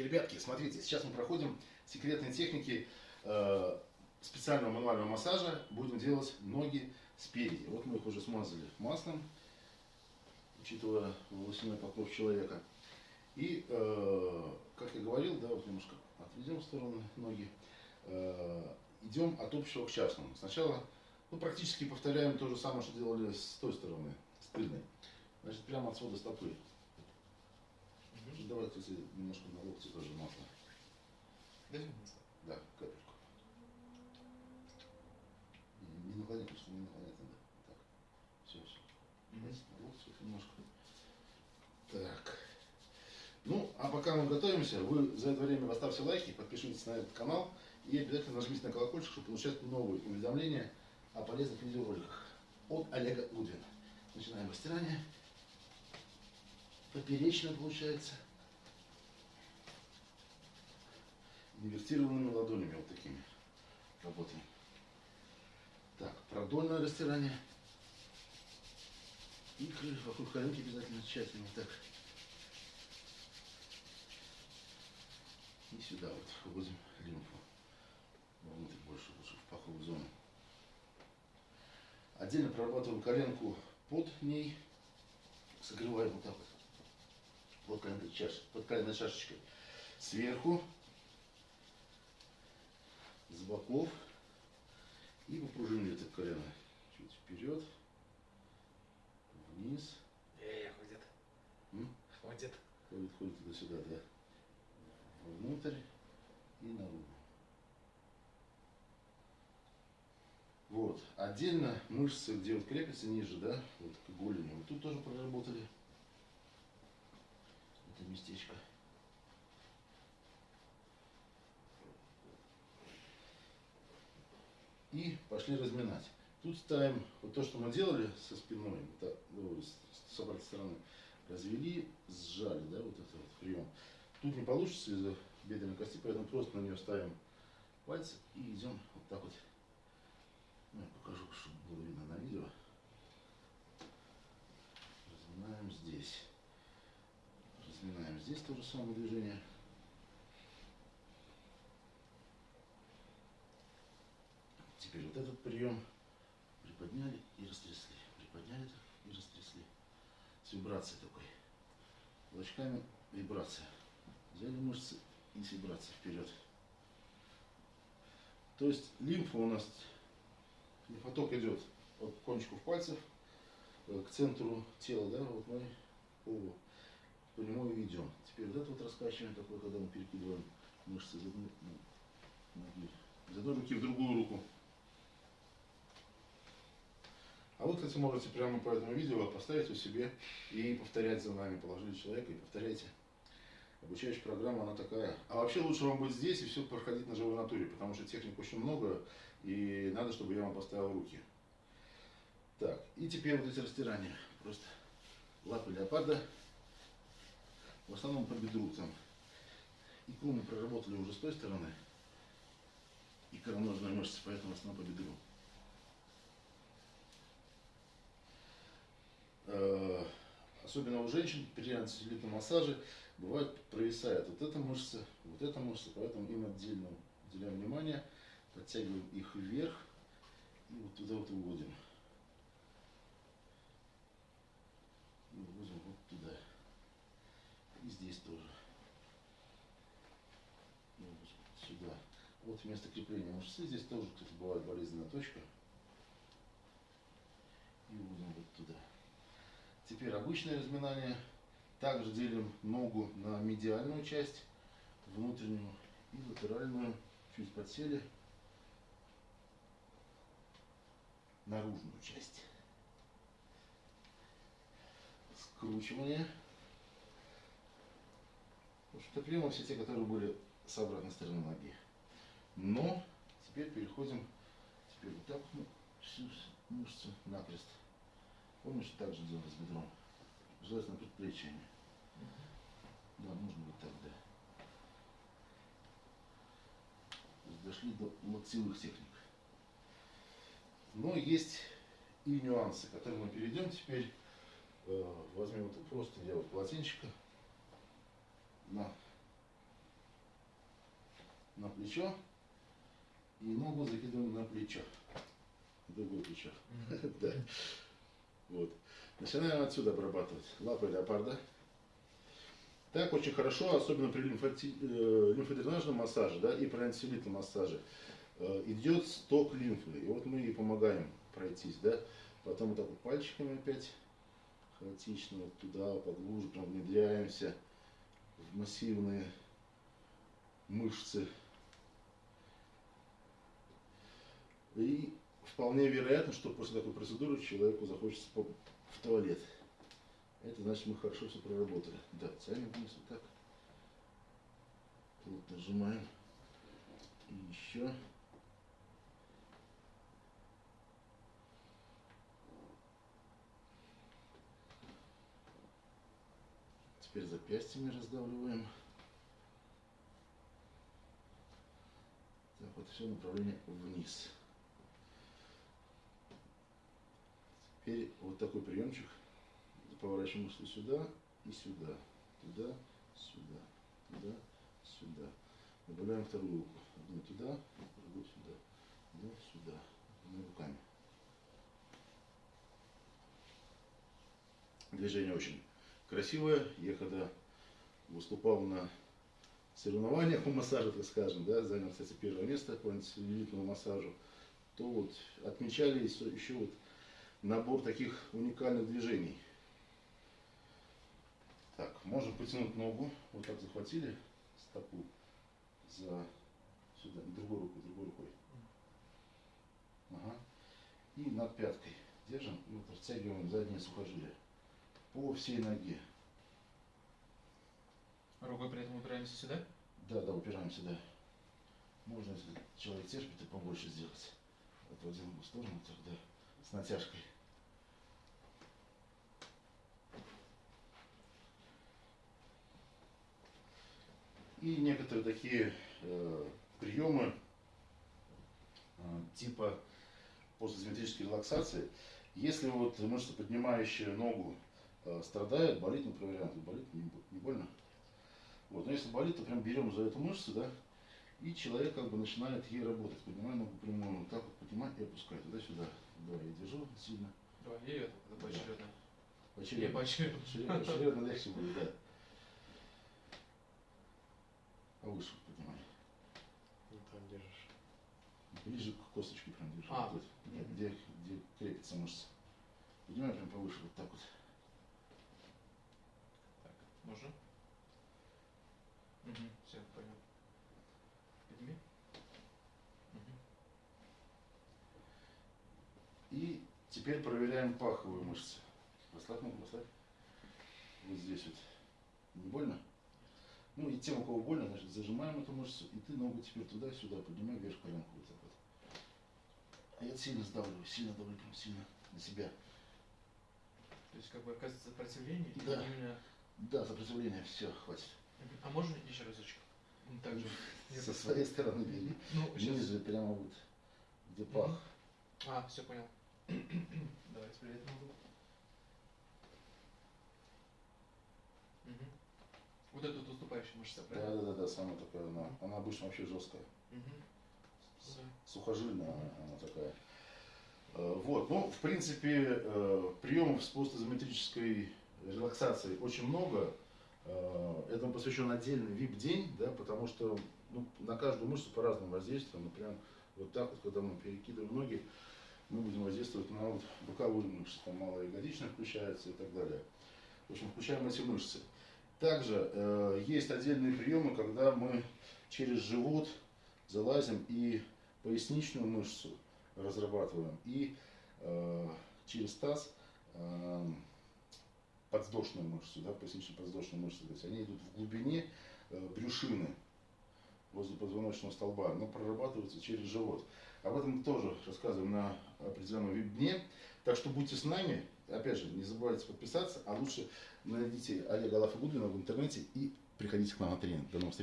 ребятушки, ребятки, смотрите, сейчас мы проходим секретные техники э, специального мануального массажа. Будем делать ноги спереди. Вот мы их уже смазали маслом, учитывая волосяной покров человека. И, э, как я говорил, да, вот немножко отведем в сторону ноги. Э, идем от общего к частному. Сначала ну, практически повторяем то же самое, что делали с той стороны, с тыльной. Значит, прямо от свода стопы. Угу. Давай, кстати, немножко на локте тоже масло. Дайте масло? Да, капельку. Не, наклонять, потому что не наклонять надо. Так, все, все. Угу. На локте немножко. Так. Ну, а пока мы готовимся, вы за это время поставьте лайки, подпишитесь на этот канал и обязательно нажмите на колокольчик, чтобы получать новые уведомления о полезных видеороликах от Олега Гудвина. Начинаем растирание. Поперечно получается. Инвертированными ладонями вот такими работаем. Так, продольное растирание. И вокруг коленки обязательно тщательно так. И сюда вот вводим лимфу. Вовнутрь больше, лучше в паховую зону. Отдельно прорабатываем коленку под ней. Согреваем вот так вот. Под коленной, чаш, под коленной чашечкой. Сверху. С боков. И попружинили это колено. Чуть вперед. Вниз. Эй, ходит. М? Ходит. Ходит, ходит туда-сюда, да. Внутрь и наружу. Вот. Отдельно мышцы, где вот крепятся ниже, да, вот к голени, вот тут тоже проработали. Это местечко. И пошли разминать. Тут ставим вот то, что мы делали со спиной, это, ну, с, обратной стороны. Развели, сжали, да, вот этот вот прием. Тут не получится из-за бедренной кости, поэтому просто на нее ставим пальцы и идем вот так вот ну, я покажу, чтобы было видно на видео. Разминаем здесь. Здесь то же самое движение. Теперь вот этот прием приподняли и растрясли. Приподняли и растрясли. С вибрацией такой. Кулачками вибрация. Взяли мышцы и с вибрацией вперед. То есть лимфа у нас поток идет от кончиков пальцев э, к центру тела, да, вот мы по, по нему и идем. Теперь вот это вот раскачивание такое, когда мы перекидываем мышцы из одной, ну, ноги, из одной руки в другую руку. А вы, кстати, можете прямо по этому видео поставить у себе и повторять за нами. Положили человека и повторяйте. Обучающая программа, она такая. А вообще лучше вам быть здесь и все проходить на живой натуре, потому что техник очень много, и надо, чтобы я вам поставил руки. Так, и теперь вот эти растирания. Просто лапы леопарда, в основном по бедру там. Икру мы проработали уже с той стороны, и короножная мышца, поэтому в основном по бедру. Э, особенно у женщин при антицеллюлитном массаже бывает провисает вот эта мышца, вот эта мышца, поэтому им отдельно уделяем внимание, подтягиваем их вверх и вот туда вот уводим. И выводим вот туда. Здесь тоже. Вот сюда. Вот место крепления мышцы. Здесь тоже, кстати, бывает болезненная точка. И вводим вот туда. Теперь обычное разминание. Также делим ногу на медиальную часть, внутреннюю и латеральную. Чуть подсели. Наружную часть. Скручивание. Приемы все те, которые были с обратной стороны ноги. Но теперь переходим, теперь вот так мы всю мышцу накрест. Помнишь, так же делать с бедром? Желательно предплечьями. Да, нужно вот так, да. Дошли до локтевых техник. Но есть и нюансы, к которым мы перейдем теперь. Э, возьмем вот просто я вот полотенчика на на плечо и ногу закидываем на плечо. Другое плечо. Да. Вот. Начинаем отсюда обрабатывать. Лапы леопарда. Так очень хорошо, особенно при э, лимфодренажном массаже да, и при антиселитном массаже, э, идет сток лимфы. И вот мы ей помогаем пройтись. Да? Потом вот так вот пальчиками опять хаотично вот туда, поглубже, прям внедряемся массивные мышцы. И вполне вероятно, что после такой процедуры человеку захочется в туалет. Это значит, мы хорошо все проработали. Да, тянем вниз вот так. Плотно сжимаем. И еще. Теперь запястьями раздавливаем. Так, вот все направление вниз. Теперь вот такой приемчик. Поворачиваем мышцы сюда и сюда. Туда, сюда, туда, сюда. Добавляем вторую руку. Одну туда, другую сюда. Туда, сюда. Двумя руками. Движение очень красивое. Я когда выступал на соревнованиях по массажу, так скажем, да, занял, кстати, первое место по антиэлитному массажу, то вот отмечали еще вот набор таких уникальных движений. Так, можем потянуть ногу, вот так захватили стопу за сюда, другой рукой, другой рукой. Ага. И над пяткой держим, вот растягиваем заднее сухожилие по всей ноге. Рукой при этом упираемся сюда? Да, да, упираемся, да. Можно, если человек терпит, и побольше сделать. Отводим в сторону тогда с натяжкой. И некоторые такие э, приемы э, типа постизометрической релаксации. Если вот мышца, поднимающая ногу, страдает, болит, мы проверяем, болит, не, бо- не больно. Вот, но если болит, то прям берем за эту мышцу, да, и человек как бы начинает ей работать. Поднимая ногу прямую, вот так вот поднимать и опускать туда-сюда. Да, я держу сильно. Давай, и это, это поочередно. Поочередно. поочередно. Поочередно, поочередно легче будет, да. Повыше поднимай. Не там держишь. Ближе к косточке прям держи. А, вот, мгм. где, где крепится мышца. Поднимай прям повыше, вот так вот. Можно? Угу, все, понял. Подними. Угу. И теперь проверяем паховые мышцы. Расслабь ногу, расслабь. Вот здесь вот. Не больно? Ну и тем, у кого больно, значит, зажимаем эту мышцу, и ты ногу теперь туда-сюда, поднимай вверх коленку вот так вот. А я сильно сдавливаю, сильно давлю, прям сильно на себя. То есть как бы оказывается сопротивление и Да. именно... Да, сопротивление, все, хватит. А можно еще разочек? Так же. Со своей стороны бери. Ну, сейчас. Ниже, прямо вот, где пах. А, все понял. Давай теперь эту ногу. Мгм. Вот эту вот уступающая мышца, Да, правильно? да, да, да, самая такая она. Она обычно вообще жесткая. Да. Сухожильная она, она такая. Э, Вот, ну, в принципе, э, приемов с постизометрической релаксацией очень много. Э, Этому посвящен отдельный VIP-день, да, потому что ну, на каждую мышцу по-разному воздействуем. Например, вот так вот, когда мы перекидываем ноги, мы будем воздействовать на вот боковые мышцы, там малоягодичная включается и так далее. В общем, включаем эти мышцы. Также э, есть отдельные приемы, когда мы через живот залазим и поясничную мышцу разрабатываем, и э, через таз э, подвздошную мышцу, да, пояснично-подвздошную мышцу. То есть они идут в глубине э, брюшины, возле позвоночного столба, но прорабатываются через живот. Об этом тоже рассказываем на определенном веб-дне. Так что будьте с нами. Опять же, не забывайте подписаться, а лучше найдите Олега Алафа Гудвина в интернете и приходите к нам на тренинг. До новых встреч.